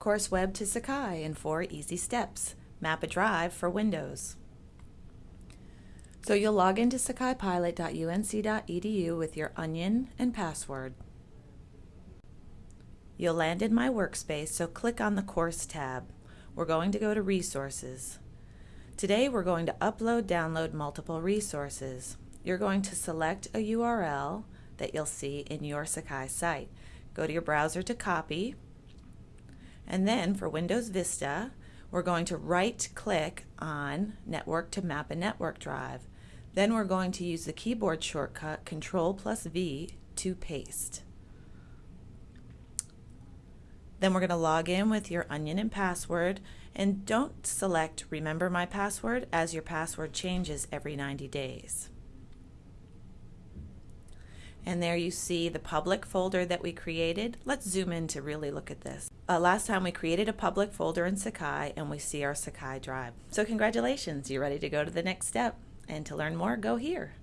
Course Web to Sakai in four easy steps. Map a drive for Windows. So you'll log into sakaipilot.unc.edu with your Onyen and password. You'll land in My Workspace, so click on the Course tab. We're going to go to Resources. Today we're going to upload, download multiple resources. You're going to select a URL that you'll see in your Sakai site. Go to your browser to copy, and then for Windows Vista, we're going to right click on Network to map a network drive. Then we're going to use the keyboard shortcut Control plus V to paste. Then we're going to log in with your Onyen and password and don't select remember my password as your password changes every 90 days. And there you see the public folder that we created. Let's zoom in to really look at this. Uh, last time we created a public folder in Sakai and we see our Sakai drive. So congratulations, you're ready to go to the next step. And to learn more, go here.